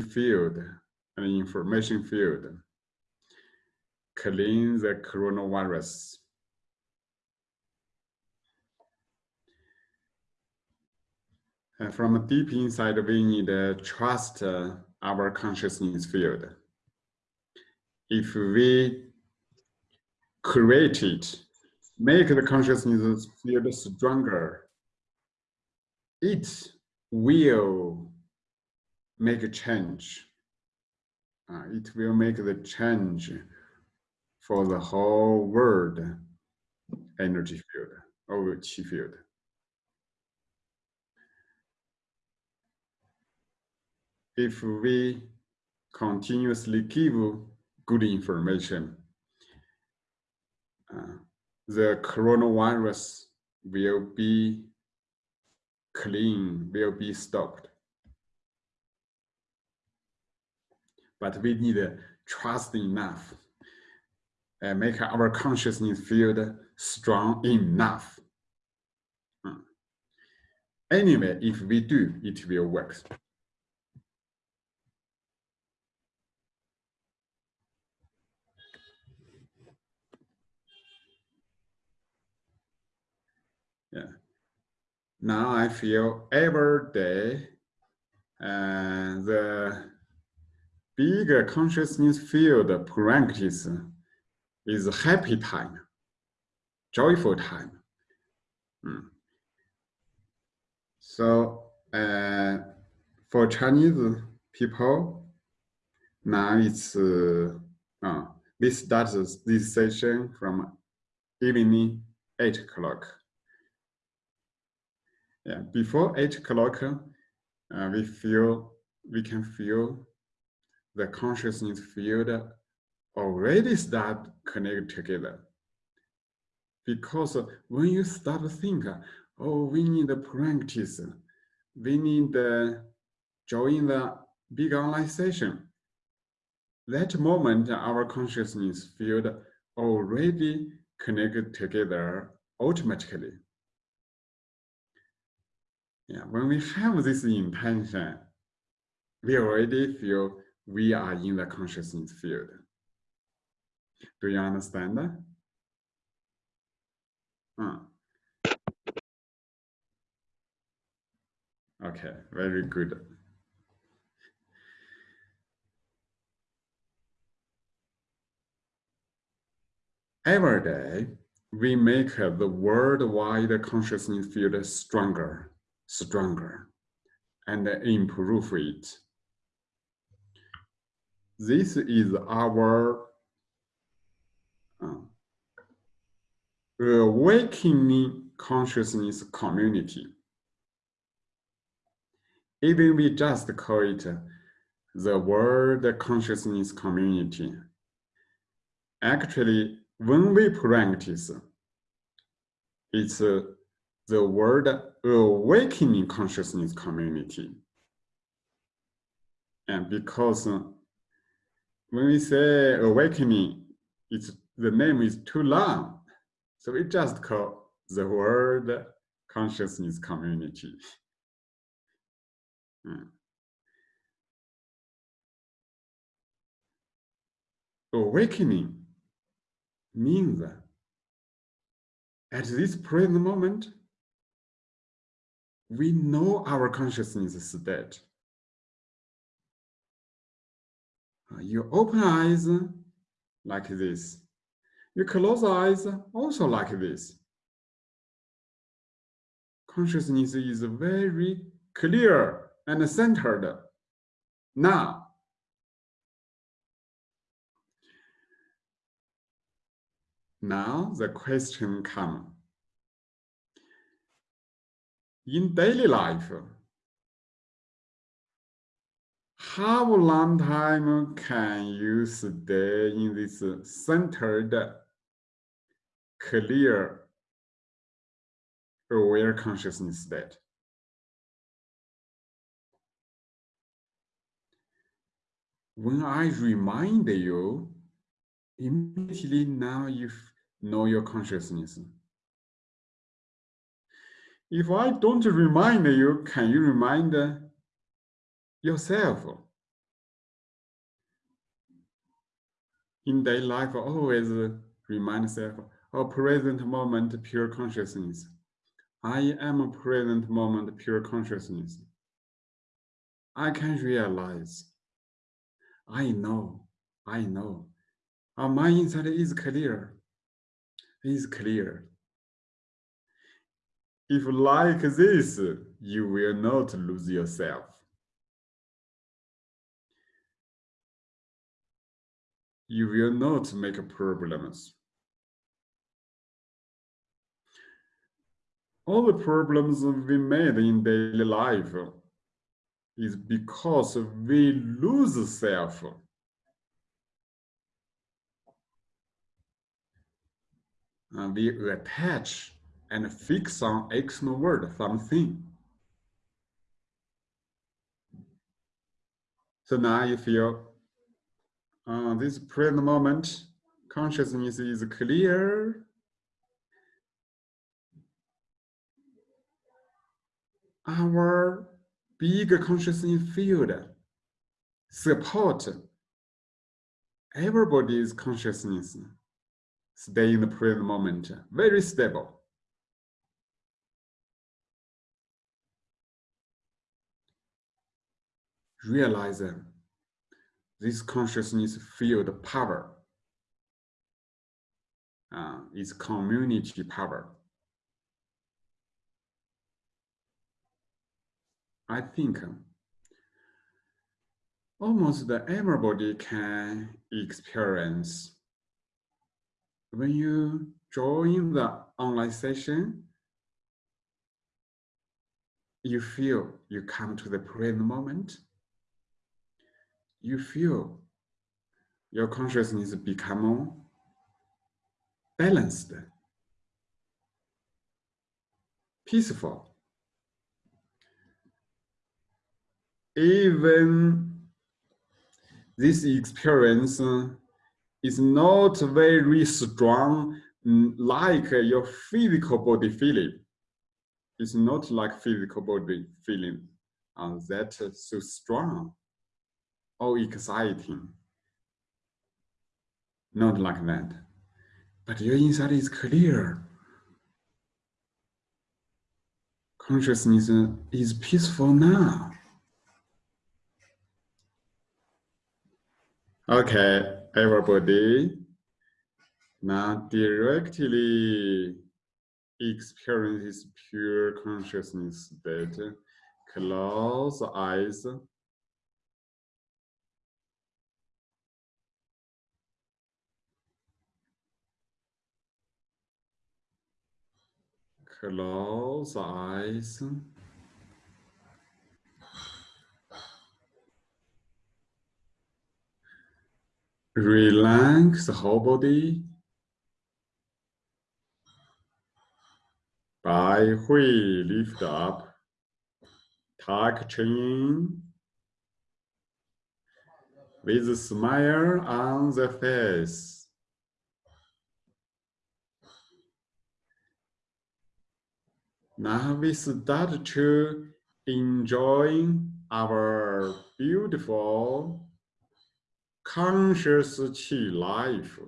field and information field clean the coronavirus. And from deep inside, we need to trust uh, our consciousness field. If we create it, make the consciousness field stronger, it will make a change. Uh, it will make the change for the whole world energy field or chi field. If we continuously give good information, uh, the coronavirus will be clean, will be stopped. But we need trust enough and make our consciousness field strong enough. Hmm. Anyway, if we do, it will work. Yeah. Now I feel every day and the bigger consciousness field practice is happy time, joyful time. Mm. So uh, for Chinese people, now it's uh, uh, we start this session from evening eight o'clock. Yeah, before eight o'clock, uh, we feel we can feel the consciousness field already start connect together. Because when you start to think, oh, we need to practice, we need to join the big online session. That moment, our consciousness field already connected together automatically. Yeah, when we have this intention, we already feel we are in the consciousness field. Do you understand that? Hmm. Okay, very good. Every day, we make the worldwide consciousness field stronger, stronger, and improve it. This is our awakening consciousness community. Even we just call it the world consciousness community. Actually, when we practice, it's uh, the world awakening consciousness community. And because uh, when we say awakening, it's the name is too long. So we just call the word consciousness community. Hmm. Awakening means that at this present moment, we know our consciousness state. Uh, you open eyes uh, like this. You close eyes also like this. Consciousness is very clear and centered. Now, now the question comes. In daily life, how long time can you stay in this centered clear aware consciousness state. When I remind you, immediately now you know your consciousness. If I don't remind you, can you remind yourself in daily life always remind self a oh, present moment pure consciousness. I am a present moment pure consciousness. I can realize. I know. I know. My insight is clear. Is clear. If like this you will not lose yourself. You will not make problems. All the problems we made in daily life is because we lose self. And we attach and fix on external world something. So now you feel uh, this present moment, consciousness is clear. Our big consciousness field support everybody's consciousness stay in the present moment, very stable. realize this consciousness field power uh, is community power. I think almost everybody can experience when you join the online session, you feel you come to the present moment you feel your consciousness become balanced, peaceful. Even this experience is not very strong like your physical body feeling. It's not like physical body feeling uh, that so strong or exciting. Not like that. But your inside is clear. Consciousness uh, is peaceful now. Okay, everybody. Now directly experience pure consciousness state. Close eyes. Close eyes. Relax the whole body. Bai Hui lift up. Tuck chin. With a smile on the face. Now we start to enjoy our beautiful conscious qi life.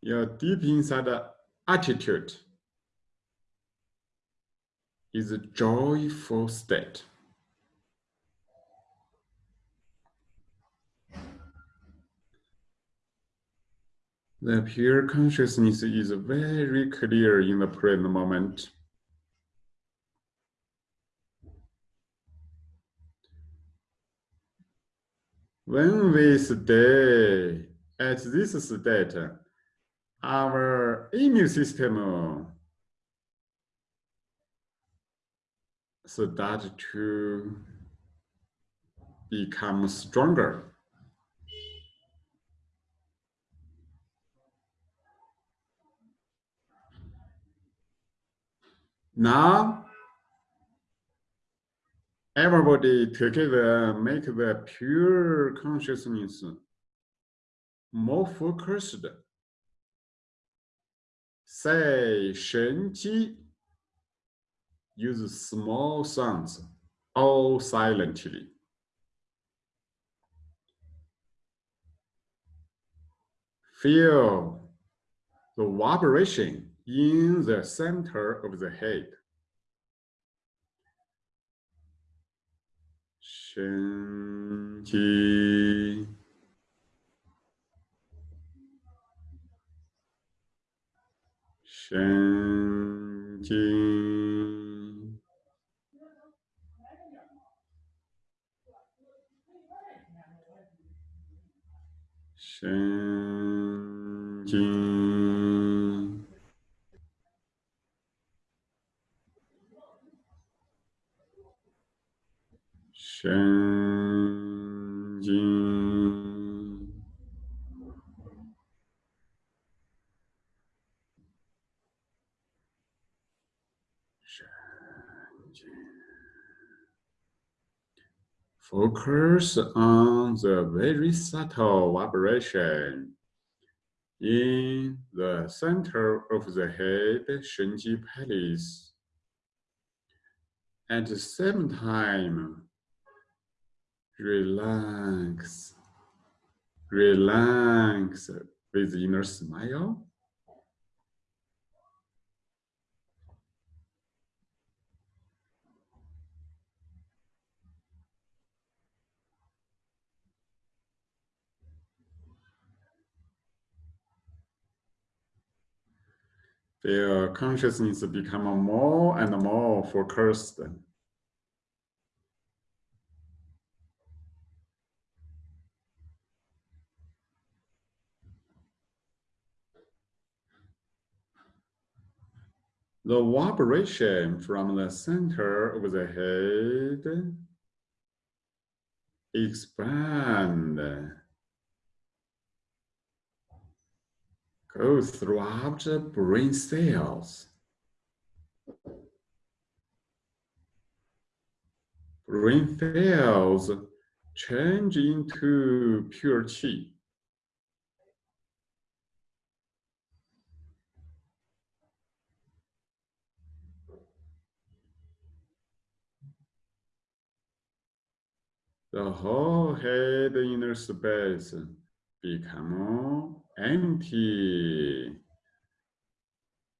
Your deep inside attitude is a joyful state. The pure consciousness is very clear in the present moment. When we stay at this state, our immune system start to become stronger. Now, everybody together make the pure consciousness more focused. Say Shen Qi, use small sounds, all silently. Feel the vibration in the center of the head. Shen qi. Shen qi. Shen jing. changing. Focus on the very subtle vibration in the center of the head, Shenji Palace. At the same time, relax, relax with inner smile. Their consciousness become more and more focused. The vibration from the center of the head expand, go throughout the brain cells. Brain cells change into pure qi. The whole head inner space become empty.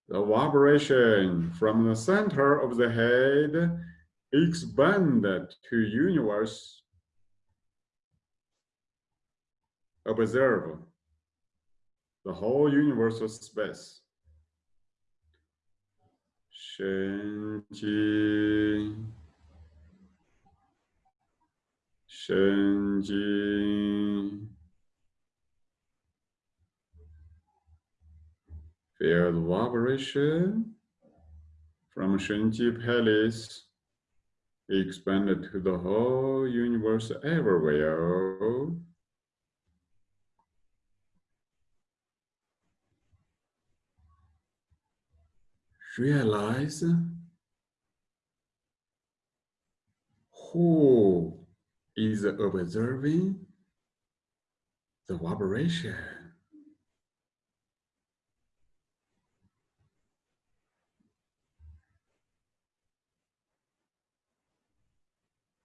The vibration from the center of the head expanded to universe. Observe the whole universal space. 神 Xande. the vibration from Shenji Palace expanded to the whole universe everywhere. Realize who is observing the vibration.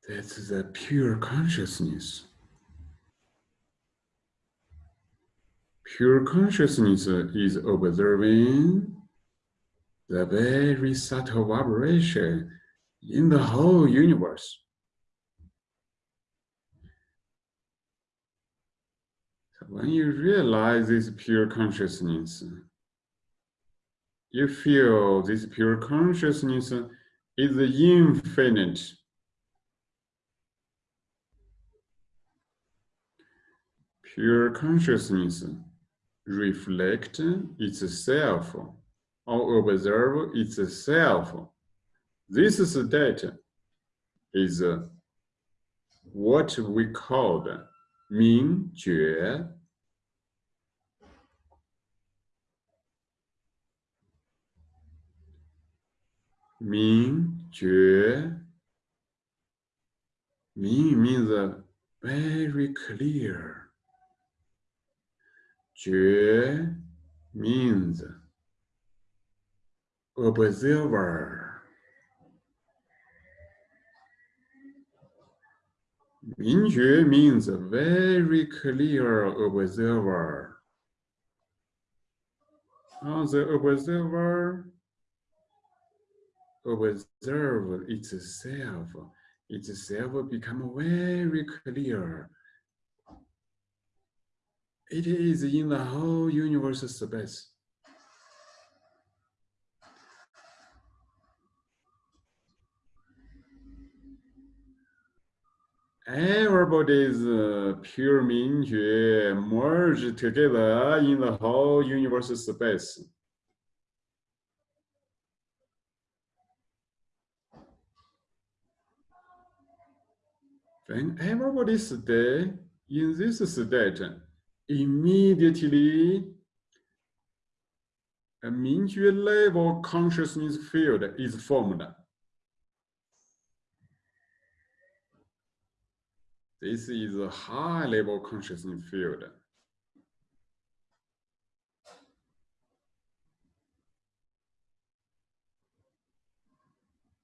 That's the pure consciousness. Pure consciousness is observing the very subtle vibration in the whole universe. When mm. you realize this pure consciousness, you feel this pure consciousness is infinite. Pure consciousness reflect itself or observe itself. This state is what we call 明觉，Ming Ming means very clear. Jue means observer. Mingjue means very clear observer. On the observer observe itself, itself become very clear. It is in the whole universe space. Everybody's uh, pure Mingjue merge together in the whole universe space. When everybody stay in this state, immediately a Mingjue level consciousness field is formed. This is a high level consciousness field.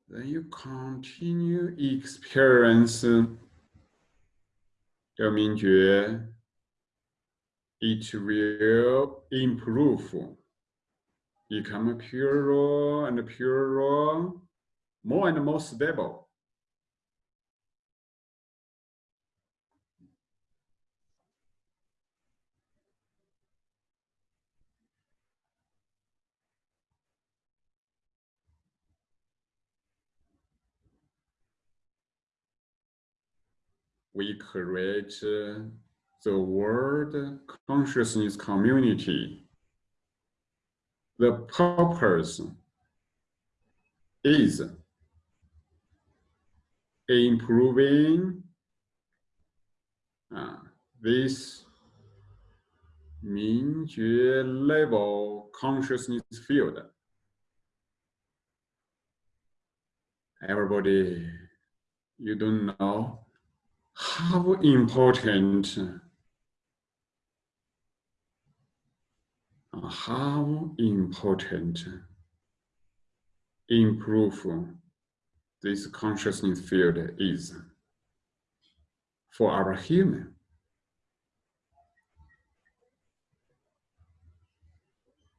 Then you continue experience It will improve, become purer and purer, more and more stable. We create uh, the world consciousness community. The purpose is improving uh, this Mingjue level consciousness field. Everybody, you don't know how important how important improve this consciousness field is for our human.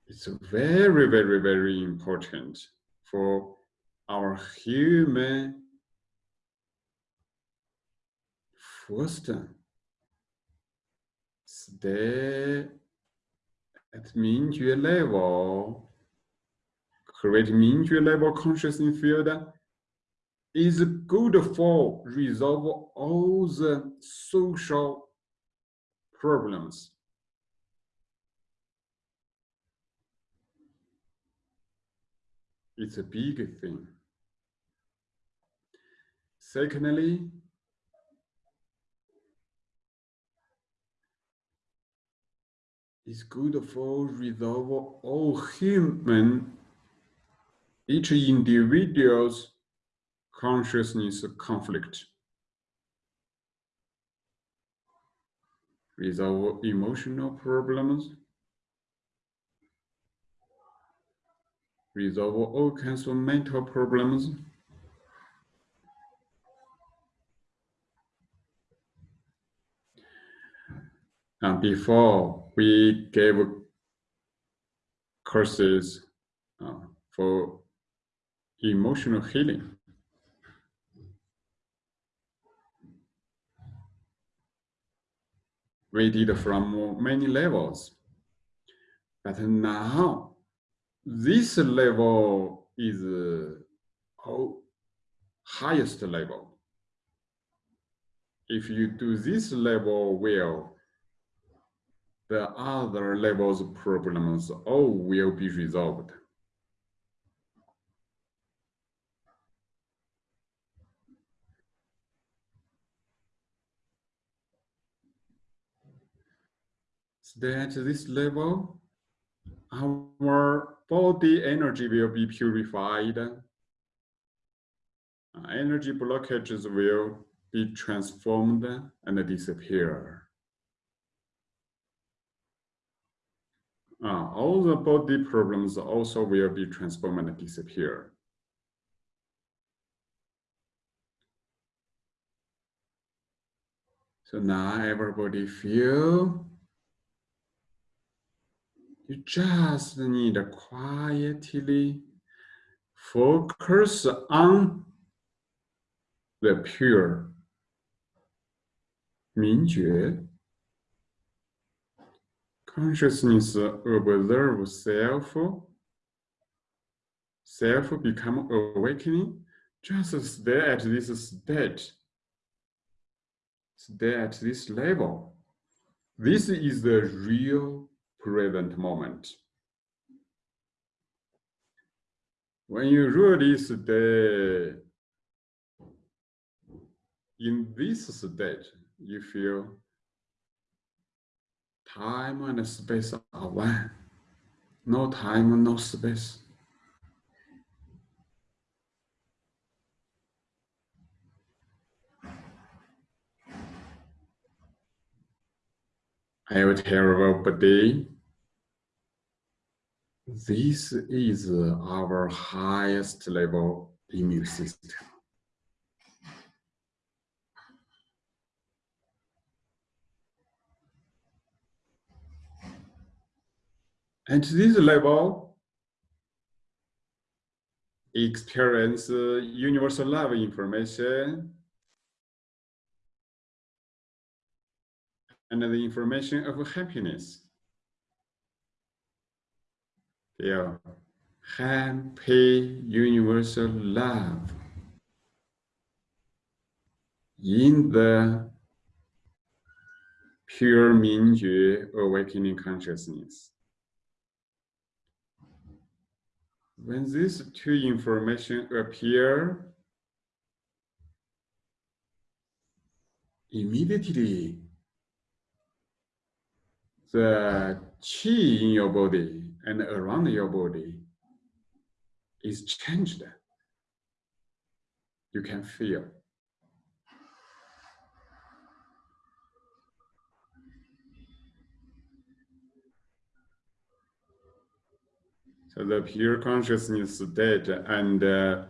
It's very, very, very important for our human First, stay at Mingjue level, create Mingjue level consciousness field is good for resolve all the social problems. It's a big thing. Secondly, is good for resolve all human, each individual's consciousness conflict. Resolve emotional problems, resolve all kinds of mental problems, And before we gave courses uh, for emotional healing. We did from many levels. But now, this level is uh, highest level. If you do this level well, the other levels problems all will be resolved. So at this level, our body energy will be purified. Energy blockages will be transformed and disappear. Uh, all the body problems also will be transformed and disappear. So now everybody feel You just need to quietly focus on the pure 明觉 consciousness observe self self become awakening just stay at this state stay at this level. This is the real present moment. When you really stay in this state you feel time and space are one. No time, no space. I will tell everybody, this is our highest level immune system. At this level, experience uh, universal love information and the information of happiness. Feel happy universal love in the pure Mingjue awakening consciousness. When these two information appear, immediately the chi in your body and around your body is changed. You can feel. So the pure consciousness data and uh,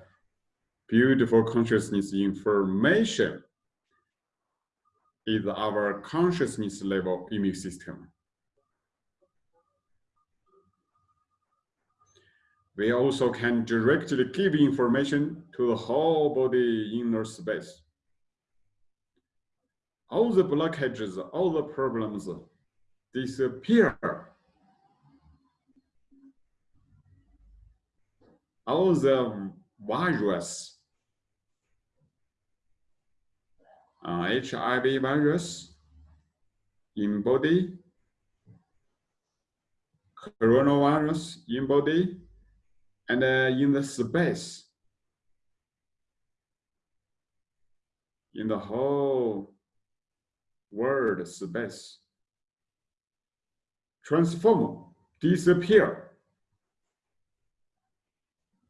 beautiful consciousness information is our consciousness level immune system. We also can directly give information to the whole body inner space. All the blockages, all the problems disappear all the virus, uh, HIV virus in body, coronavirus in body, and uh, in the space, in the whole world space, transform, disappear.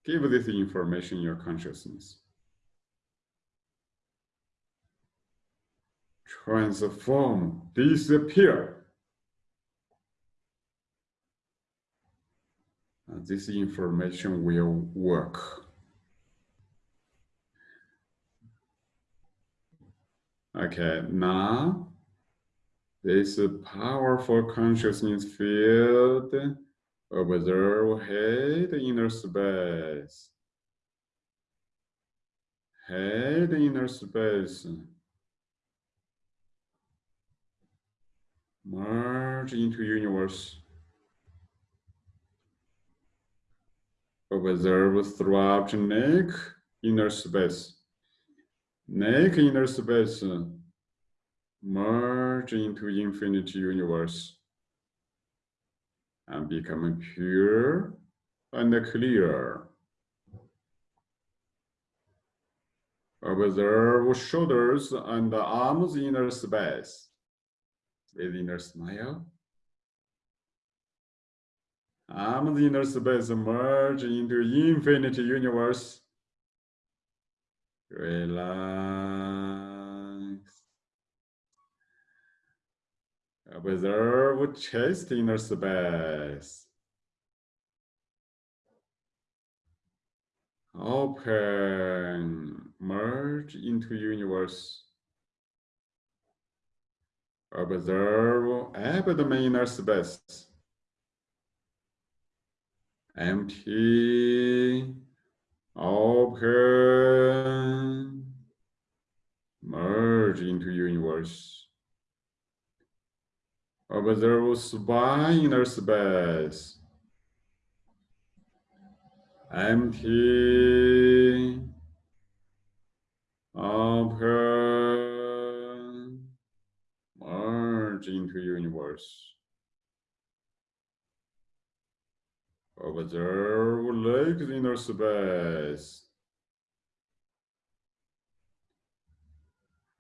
Give this information your consciousness. Transform, disappear. And this information will work. Okay, now this powerful consciousness field Observe head inner space. Head inner space. Merge into universe. Observe throughout neck inner space. Neck inner space. Merge into infinite universe and becoming pure and clear. Observe shoulders and arms inner space with inner smile. Arms inner space merge into infinite universe. Relax. Observe chest inner space. Open, merge into universe. Observe abdomen inner space. empty, open, merge into universe. Space. Empty, open, merge into universe. Observe legs inner space.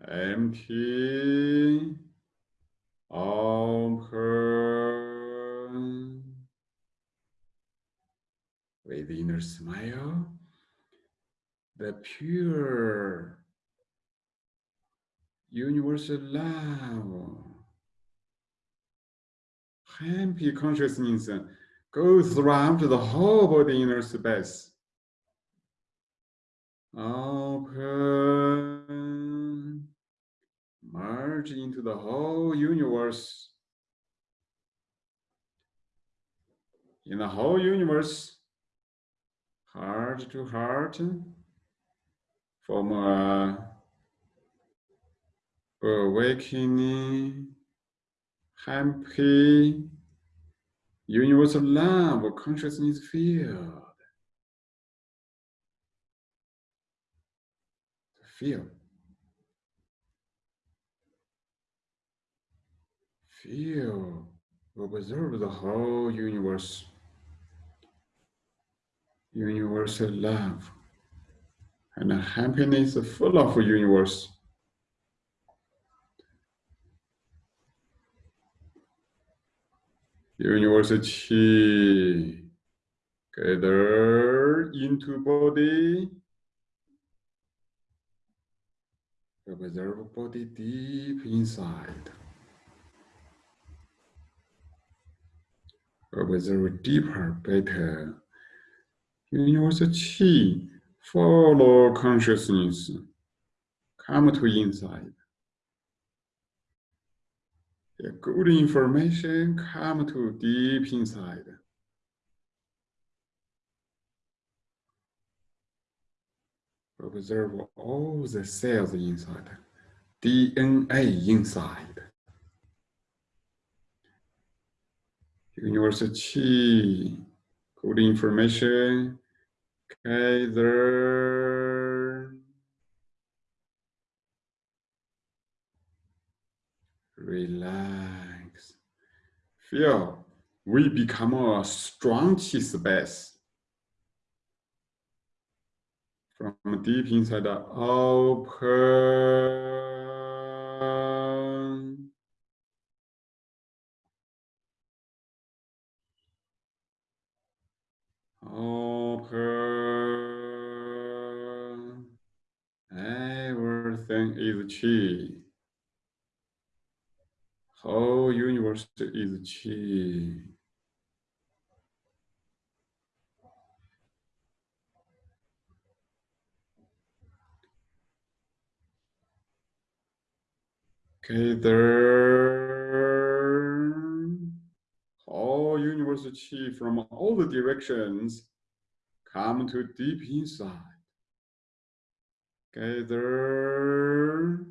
Empty, open, with the inner smile, the pure universal love, happy consciousness goes around the whole body inner space. Open, merge into the whole universe. In the whole universe, heart to heart, from a awakening, happy, universal love consciousness field. Feel. Feel. Observe the whole universe. Universal love and happiness full of universe. University gather into body. Observe body deep inside. Observe deeper, better. University follow consciousness. Come to inside. The good information come to deep inside. Observe all the cells inside, DNA inside. Universal Qi, good information, gather, relax. Feel we become a strong space. From deep inside, the open. Open. Everything is chi. Whole universe is chi. Okay, there. Chi from all the directions come to deep inside. Gather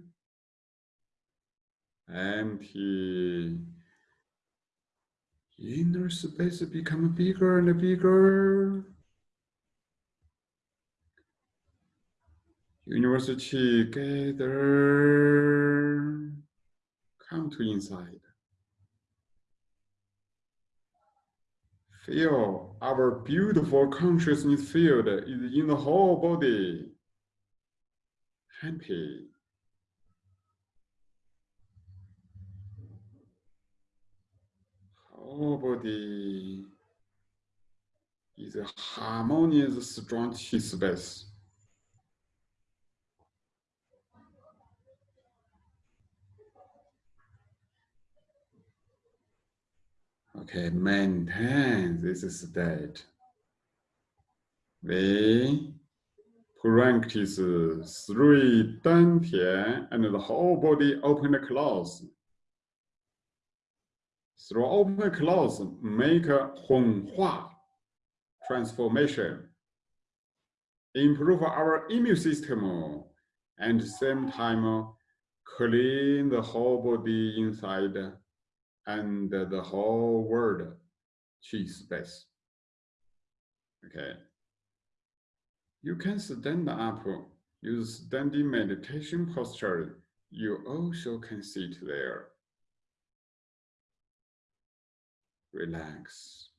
empty. Inner space become bigger and bigger. University gather. Come to inside. Feel our beautiful consciousness field is in the whole body. Happy. Whole body is a harmonious, strong chi space. Okay, maintain this is state. We practice three dantian and the whole body open close. Through open close, make a Hunhua. transformation, improve our immune system, and same time clean the whole body inside and the whole world chi space. Okay. You can stand up, use standing meditation posture. You also can sit there. Relax.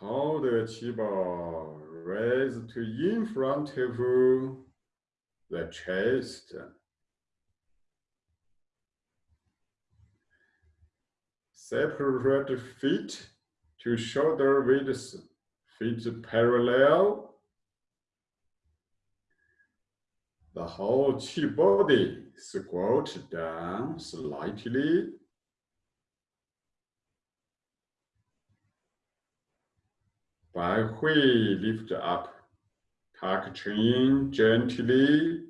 Hold the chi ball raised to in front of the chest. Separate feet to shoulder width, feet parallel. The whole chi body squat down slightly. Bai Hui lift up, tuck chin gently.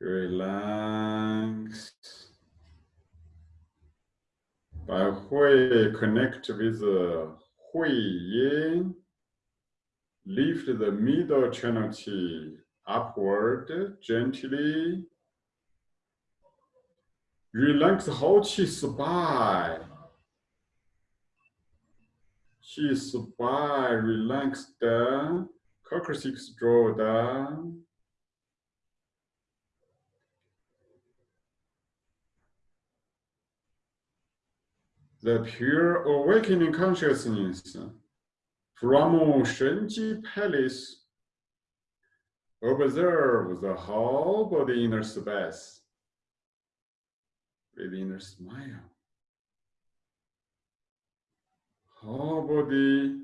Relax. Bai Hui connect with the Hui Yin. Lift the middle channel chi upward gently. Relax 好气 spine. Chi spine relax down. Coccyx draw down. The pure awakening consciousness from Shenji Palace observe the whole body inner space with inner smile. Whole body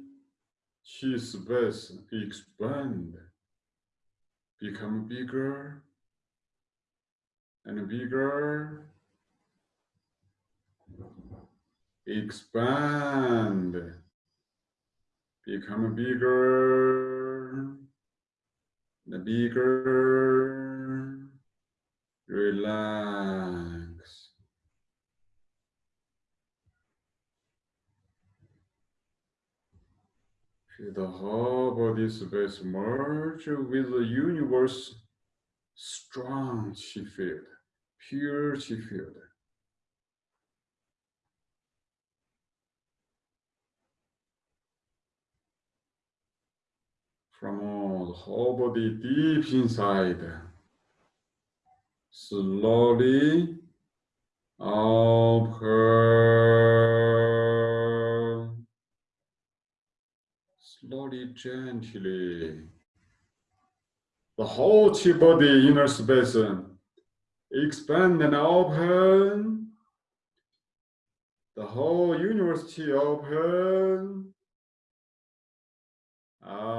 chi space expand, become bigger and bigger, expand, become bigger and bigger, relax. The whole body space merge with the universe strong chi field, pure chi field. From all the whole body deep inside, slowly open. Slowly, gently. The whole chi body inner space uh, expand and open. The whole universe chi open. Open.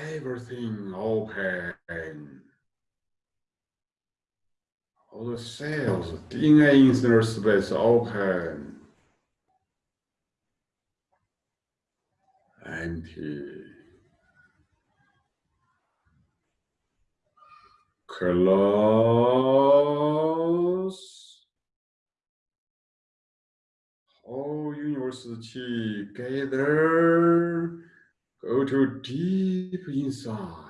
Everything open all the cells, in DNA inner space open, empty, close, whole universe chi gather, go to deep inside.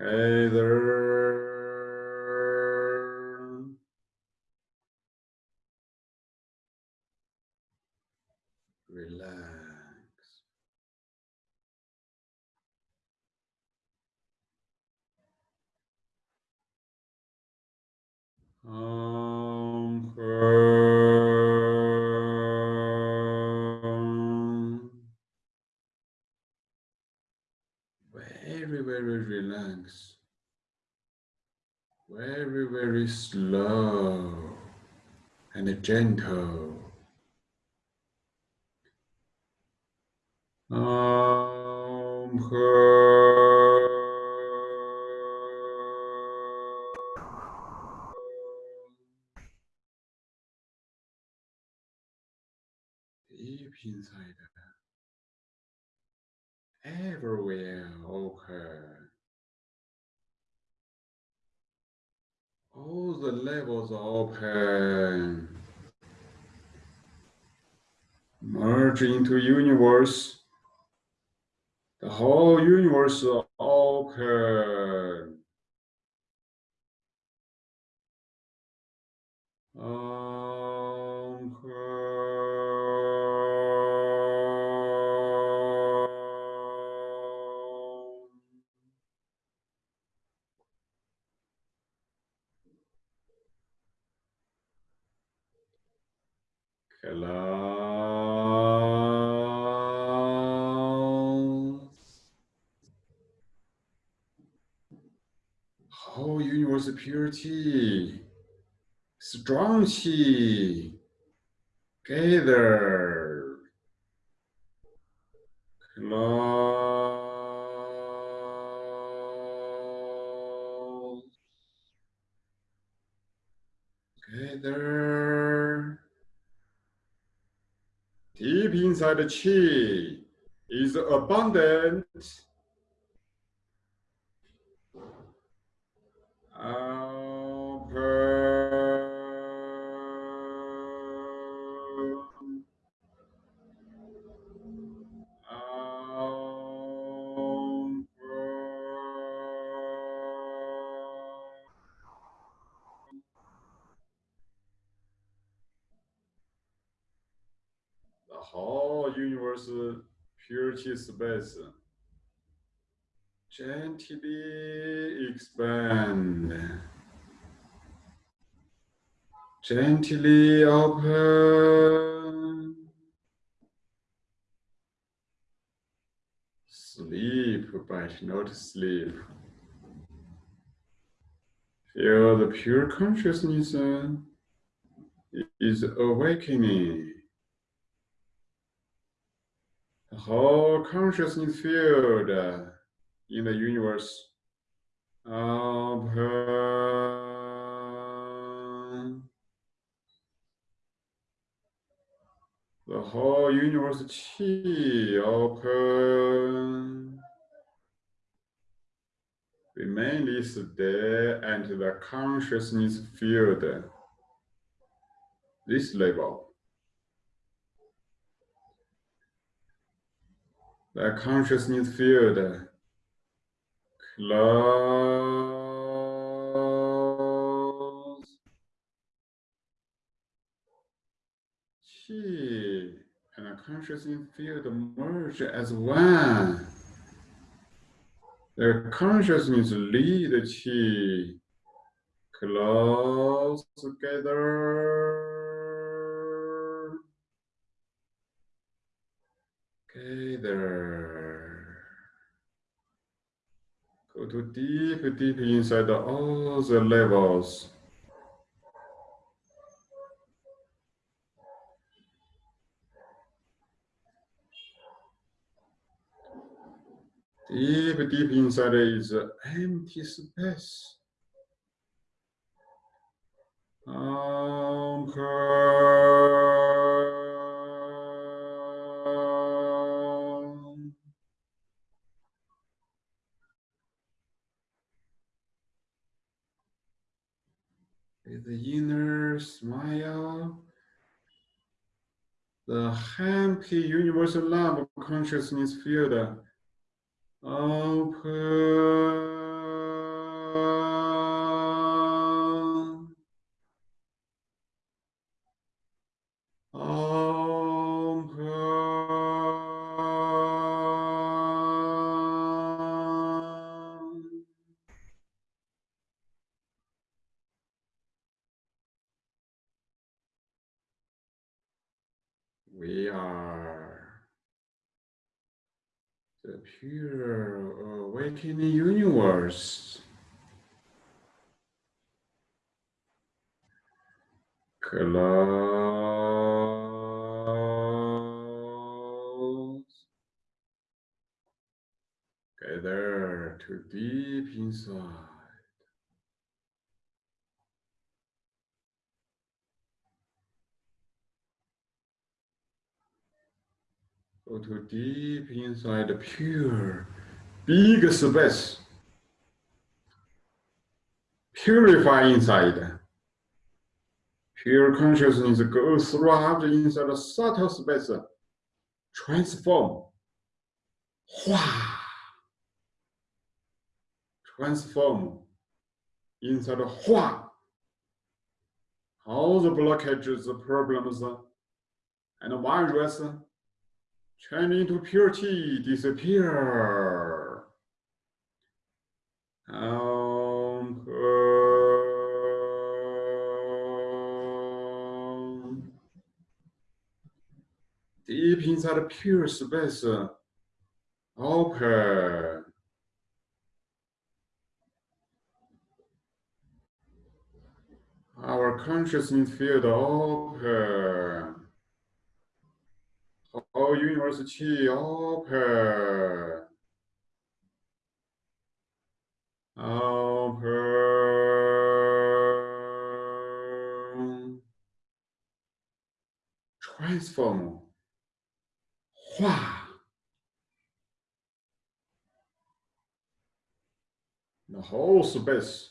Hey there. And into universe purity, strong chi, gather, close, gather. Deep inside the chi is abundant. Open. Sleep, but not sleep. Feel the pure consciousness uh, is awakening. The whole consciousness field uh, in the universe open. Whole universe chi open. Remain this day and the consciousness field. This level. The consciousness field close. The consciousness field merge as one. The consciousness lead chi close together. Together. Go to deep, deep inside all the levels. Deep, deep inside is empty space. With the inner smile, the happy universal love of consciousness field open. Open. Uh, the pure awakening universe. Close. Gather to deep inside. Go to deep inside the pure, big space. Purify inside. Pure consciousness goes throughout inside the subtle space. Transform. Hua. Transform inside the Hua. All the blockages, the problems, and the virus turn into purity, disappear. Um, um, deep inside the pure space, open. Our consciousness field open. Whole universe chi open. Open. Transform. The whole space.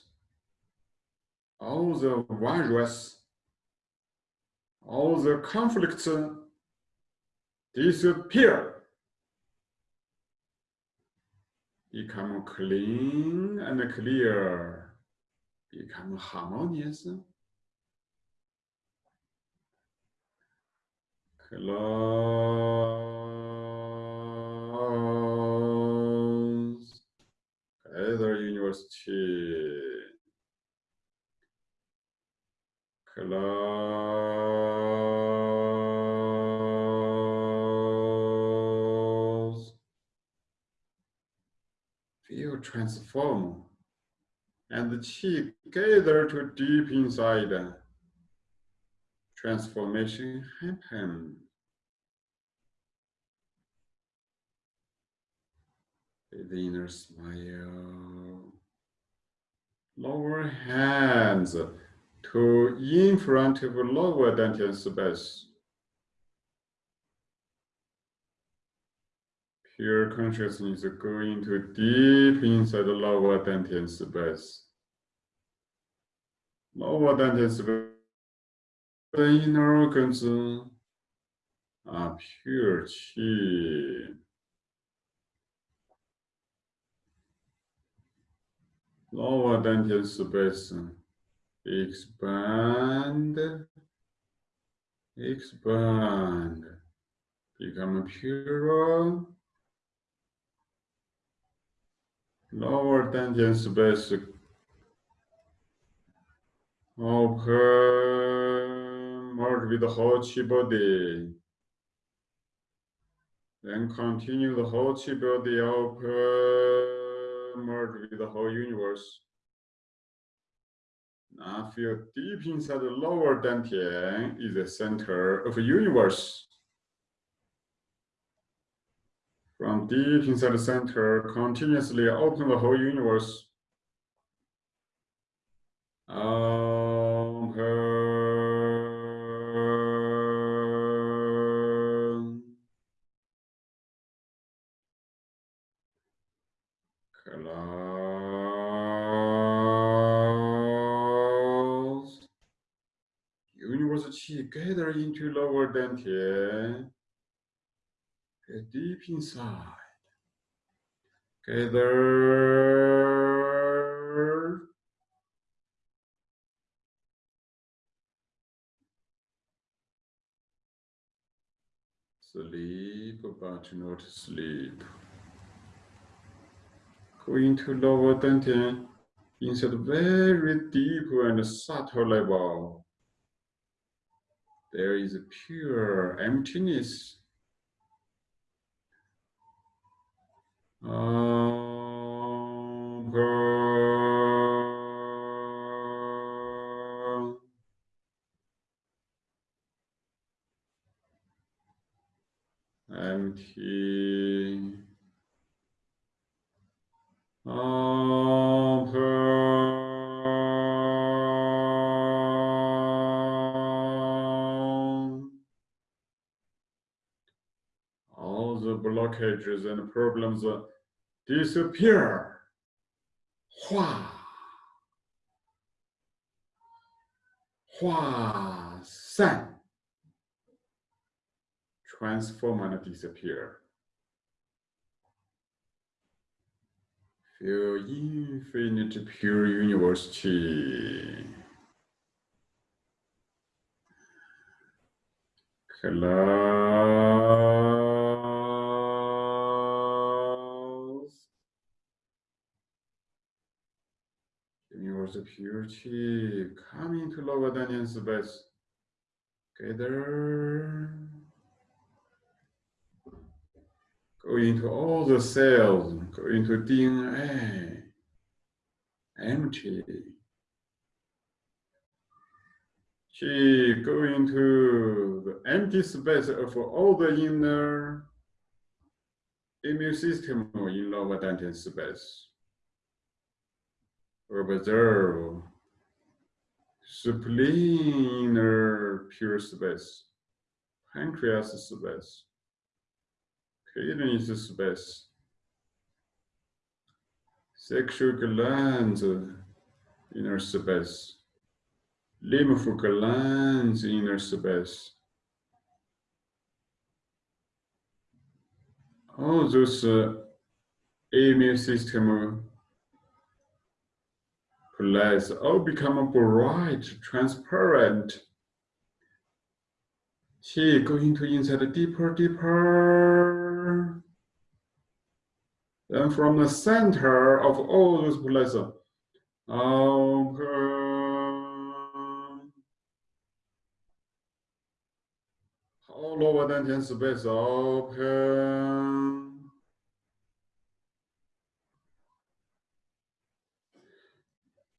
All the virus. All the conflicts disappear. Become clean and clear. Become harmonious. Close. Gather university. Close. Transform. And the chi gather to deep inside. Transformation happen. the inner smile. Lower hands to in front of lower dantian space. Pure consciousness going to deep inside the lower dantian space. Lower dantian space, the inner organs are pure chi. Lower dantian space expand, expand, become purer, lower dantian space, open, merge with the whole chi body. Then continue the whole chi body open, merge with the whole universe. Now feel deep inside the lower dantian is the center of the universe. From deep inside the center, continuously open the whole universe. Um, open. Close. Universe chi gather into lower dantian. Deep inside. Gather. Sleep, but not sleep. Going to lower dantian inside very deep and subtle level. There is a pure emptiness. Open. Empty. the blockages and problems uh, disappear. Hua. Hua San. Transform and disappear. Feel infinite pure university. Close. Universal purity coming to lower Dantian space. Gather. Go into all the cells, go into DNA. Empty. Qi go into the empty space of all the inner immune system in lower dantian space. Observe spleen inner pure space, pancreas space, kidney space, sexual glands inner space, lymph glands inner space. All those uh, immune system place all oh, become bright, transparent. Qi going to inside deeper, deeper. Then from the center of all those places, open. lower dantian space open.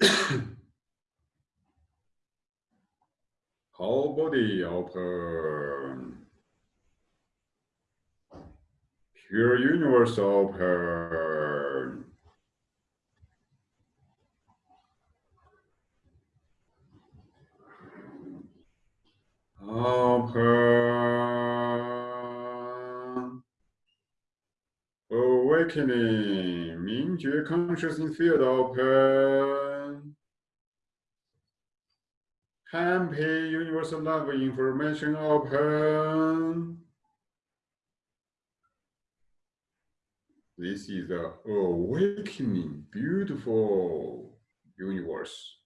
Whole body open. Pure universe open. Open. Awakening. Mingjue consciousness field open. Happy universal love information open. This is the awakening, beautiful universe.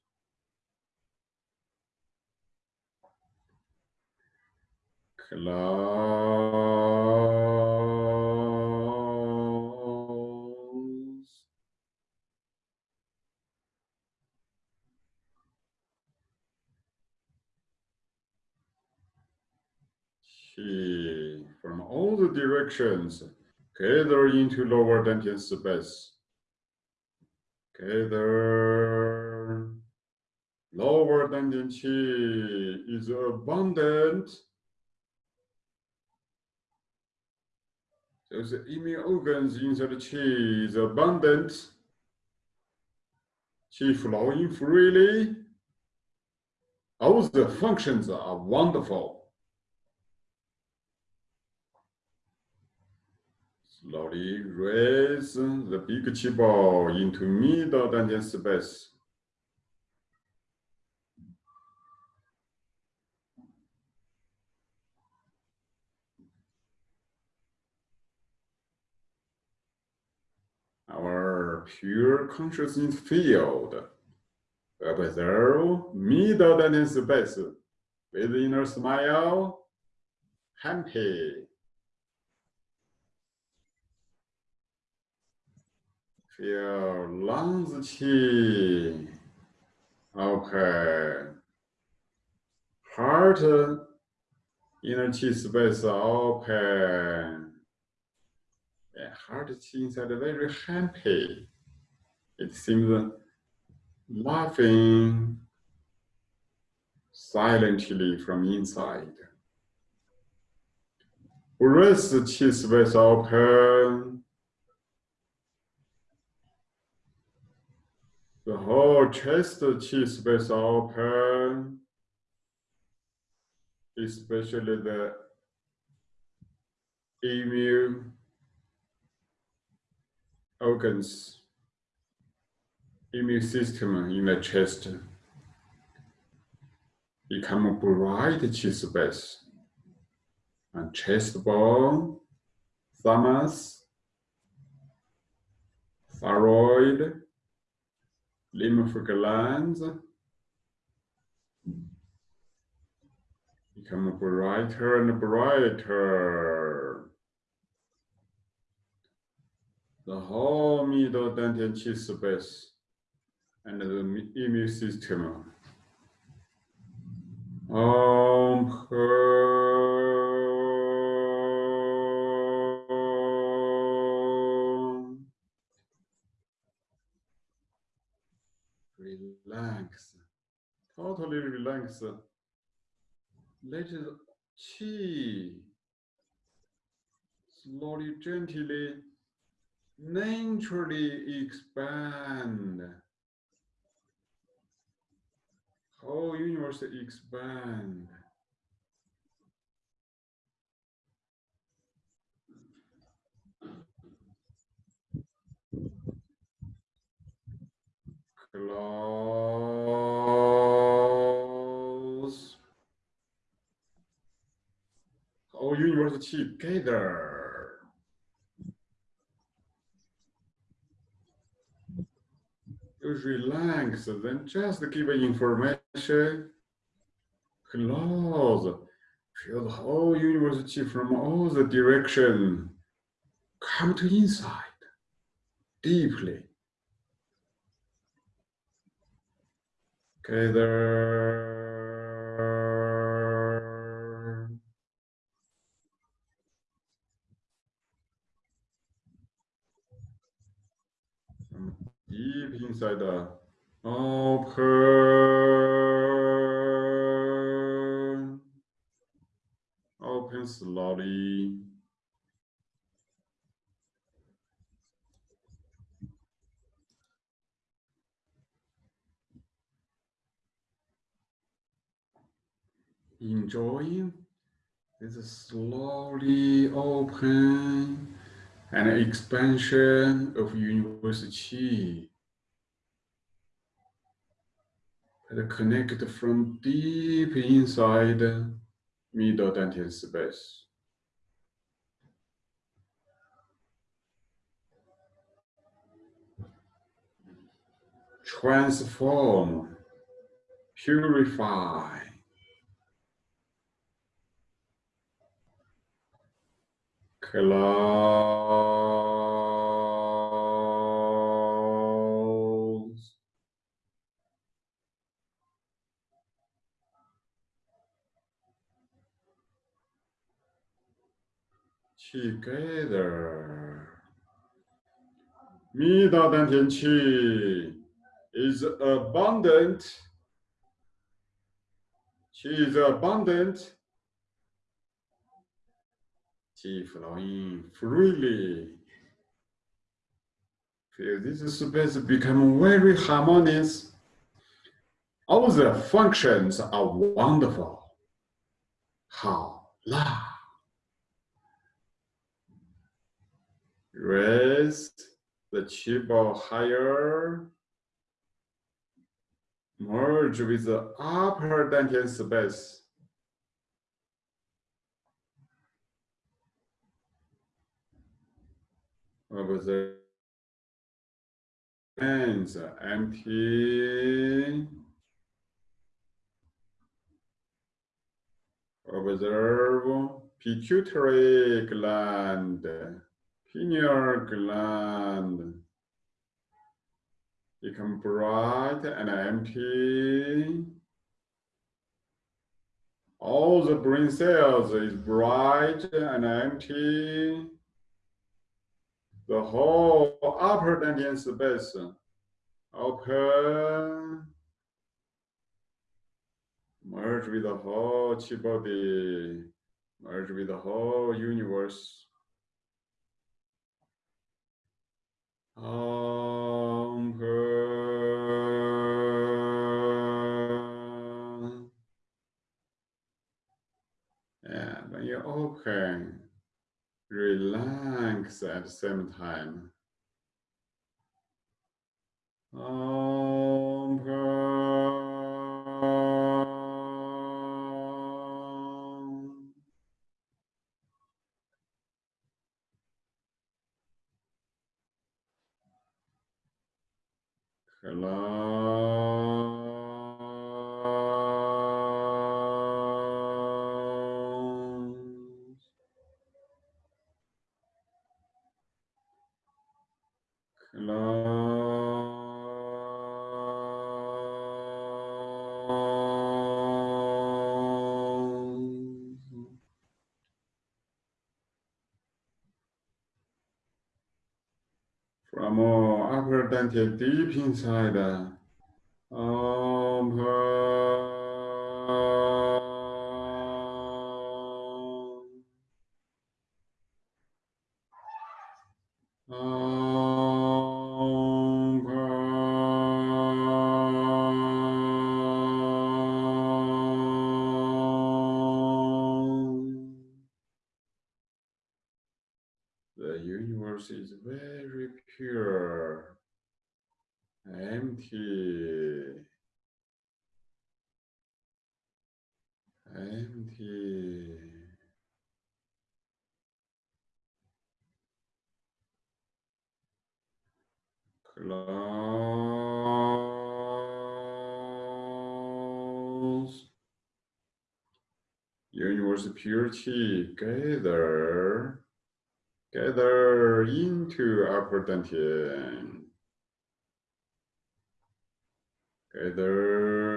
Close. From all the directions gather into lower dantian space. Gather. Lower dantian qi is abundant So the immune organs inside the qi is abundant. Qi flowing freely. All the functions are wonderful. Slowly raise the big qi ball into middle dantian space. our pure consciousness field. Observe middle dantian space with inner smile, happy. Feel lungs qi open. Heart inner qi space open heart inside very happy. It seems laughing silently from inside. Breast chest space open. The whole chest chest space open, especially the immune organs, immune system in the chest become bright chi space. And chest bone, thymus, thyroid, lymph glands, become brighter and brighter. The whole middle dantian qi space and the immune system. Om Totally relax. Let the chi slowly, gently, naturally expand. Whole universe expand. Close. Together. Just relax, then just give information. Close. Feel the whole universe from all the direction. Come to inside deeply. Together. Deep inside the open. Open slowly. enjoying this slowly open and expansion of university. And connect from deep inside middle dantian space. Transform, purify, close. Together. Qi is abundant. Qi is abundant. Flowing freely. Feel this space become very harmonious. All the functions are wonderful. How la. Raise the ball higher. Merge with the upper dantian space. Observe hands empty. Observe pituitary gland, pineal gland. Become bright and empty. All the brain cells is bright and empty the whole upper dantian space open, merge with the whole chi body, merge with the whole universe. Open. And when you open, relax at the same time. Om From upper deep inside, Purity gather, gather into upper dantian. Gather.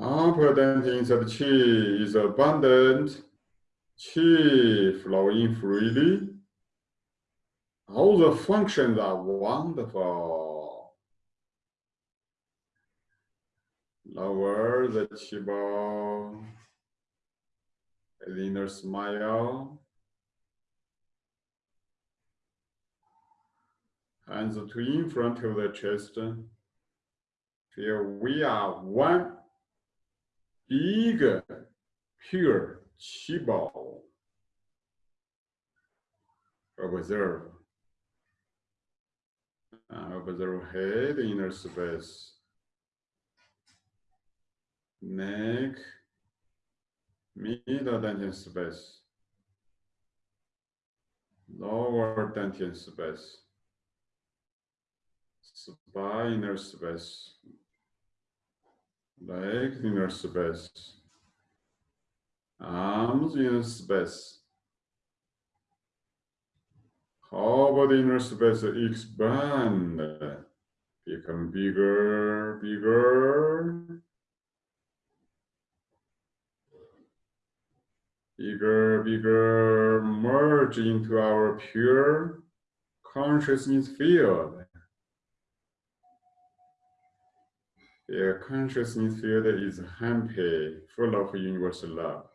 Upper dantian inside qi is abundant. Qi flowing freely. All the functions are wonderful. The inner smile. Hands to in front of the chest. Feel we are one big, pure qi ball. Observe. Uh, observe head, inner space. Neck, middle dantian space. Lower dantian space. Spine inner space. Leg inner space. Arms inner space. About the inner space expand? Become bigger, bigger. Bigger, bigger, merge into our pure consciousness field. The consciousness field is happy, full of universal love.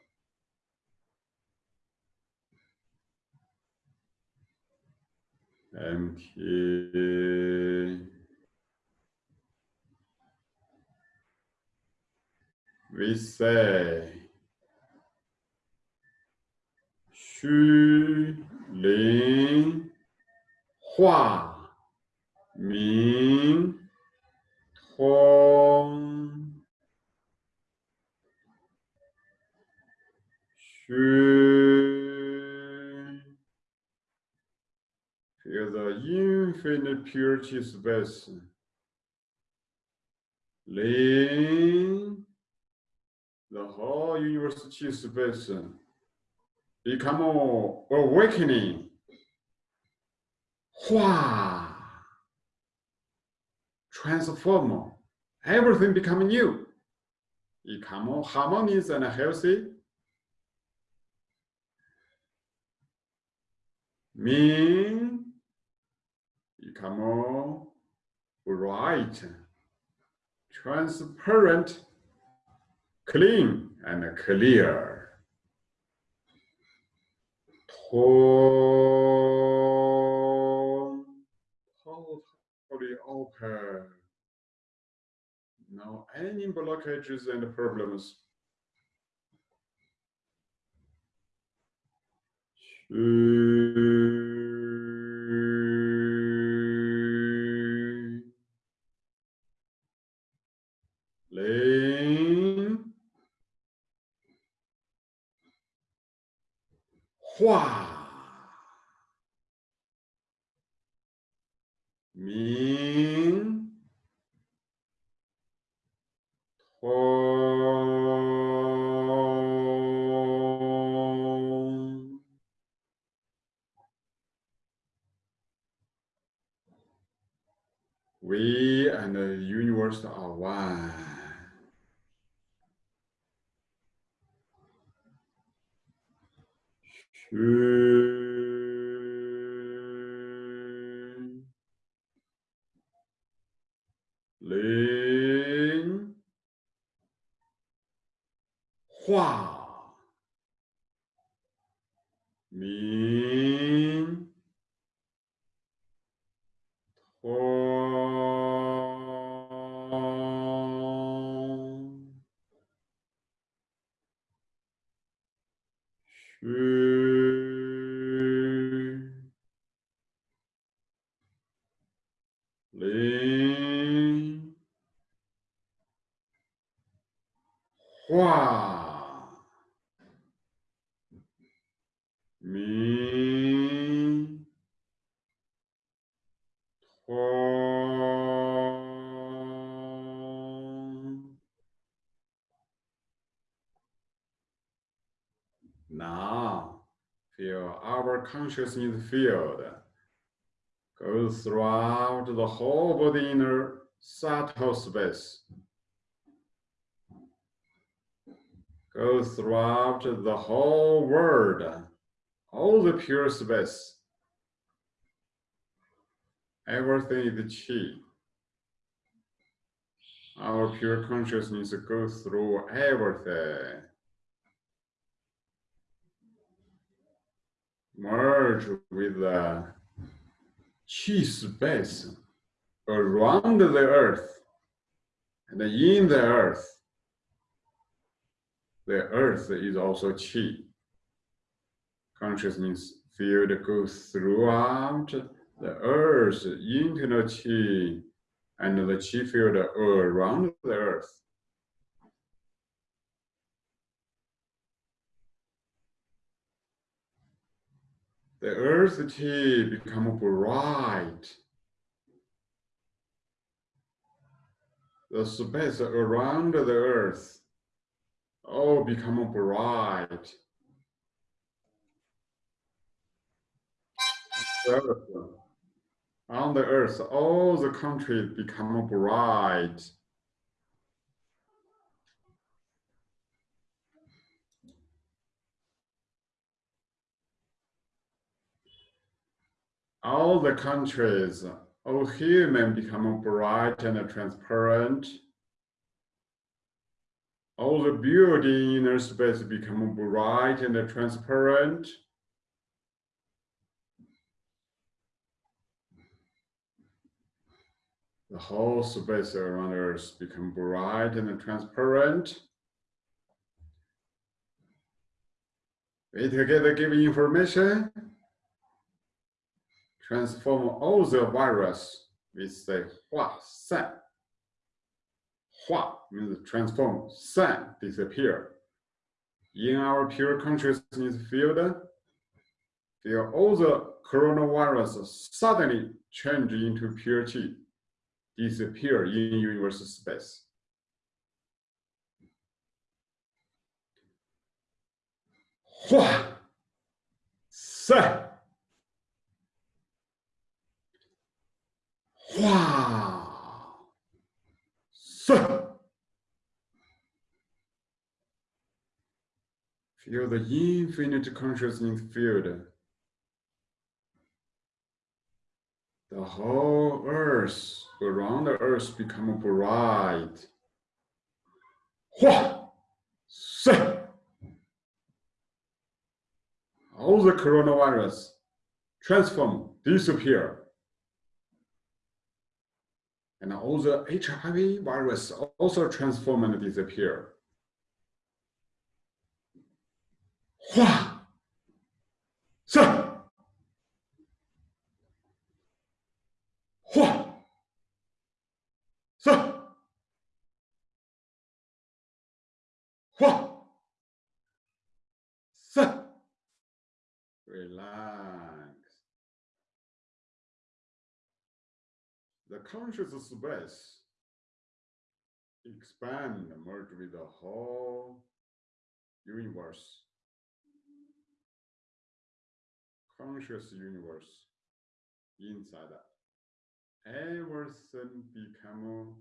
Empty. We say, 虚灵化明通虚 Feel the infinite purity space. Ling, the whole university space Become awakening. Hua, transform, everything become new. Become harmonious and healthy. Mean, become bright, transparent, clean, and clear. Om. Totally open. Now any blockages and problems? Universe are. Xu consciousness field goes throughout the whole body inner subtle space. Goes throughout the whole world, all the pure space. Everything is chi. Our pure consciousness goes through everything. Merge with the chi space around the earth and in the earth. The earth is also chi. Consciousness field goes throughout the earth, internal chi, and the chi field around the earth. The earth become bright. The space around the earth all become bright. On the earth, all the countries become bright. All the countries, all human become bright and transparent. All the building inner space become bright and transparent. The whole space around Earth become bright and transparent. We together give information transform all the virus with the Hua San. Hua means transform, San disappear. In our pure consciousness field, feel all the coronavirus suddenly change into pure chi, disappear in universal space. Hua San. Feel the infinite consciousness field. The whole earth around the earth become bright. Hua, All the coronavirus transform, disappear and all the HIV virus also transform and disappear. Hua! Sir! Hua! Sir! Hua! Sir! Relax. The conscious space expand, merge with the whole universe. Conscious universe inside everything become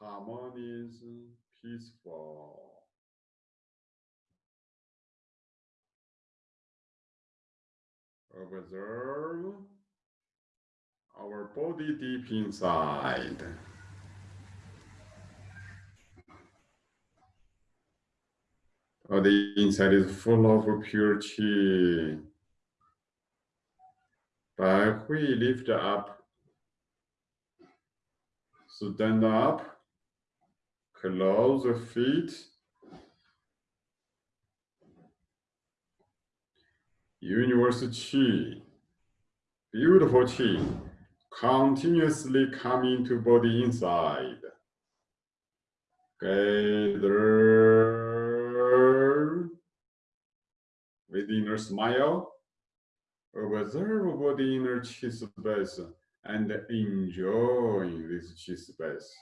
harmonious, peaceful. Observe our body deep inside. The inside is full of pure chi. But we lift up, stand up, close the feet. Universe chi, beautiful chi, continuously coming to body inside. Gather with inner smile, observe body inner chi space and enjoy this chi space.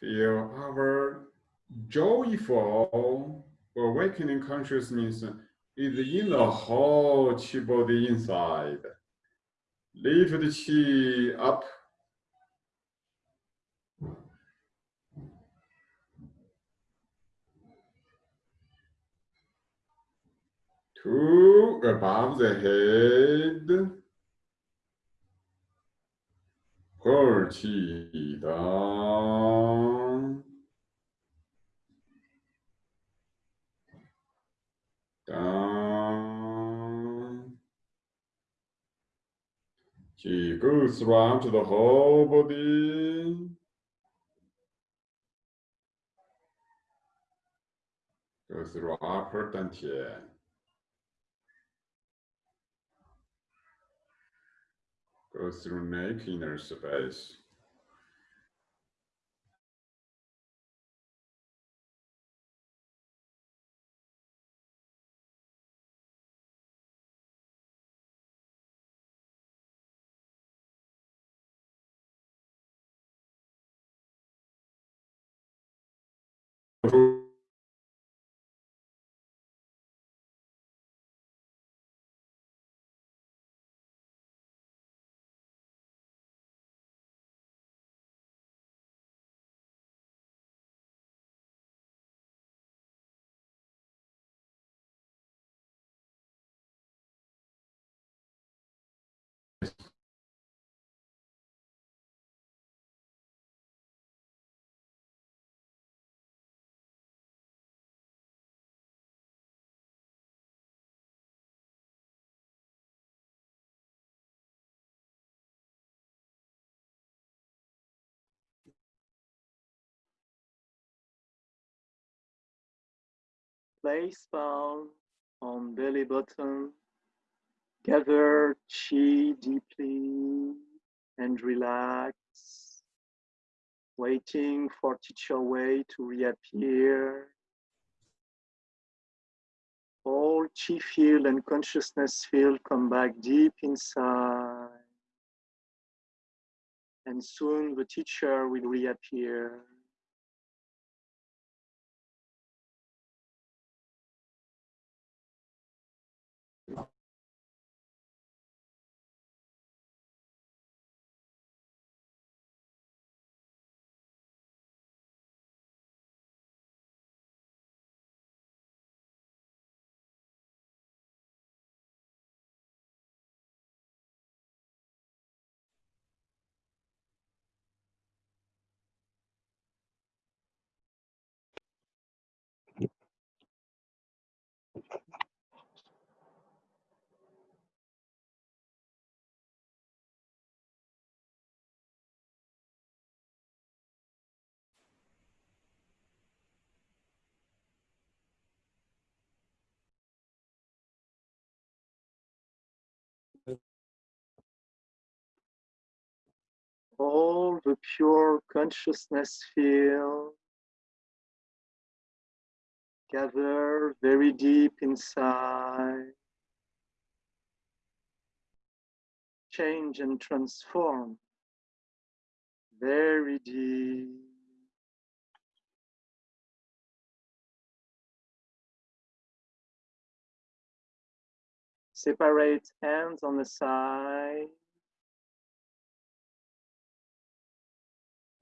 Feel our joyful awakening consciousness is in the whole chi body inside. Lift the chi up. To above the head. Pull chi down. Down. Chi goes around the whole body. Go through upper dantian. Go through neck inner space. Place palm on belly button. Gather chi deeply and relax. Waiting for teacher way to reappear. All chi field and consciousness field come back deep inside. And soon the teacher will reappear. All the pure consciousness field gather very deep inside. Change and transform very deep. Separate hands on the side.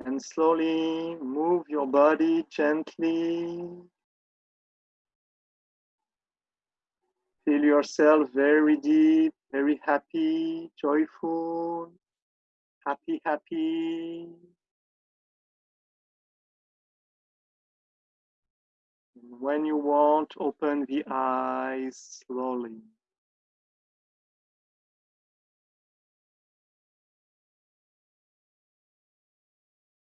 And slowly move your body gently. Feel yourself very deep, very happy, joyful, happy, happy. When you want, open the eyes slowly.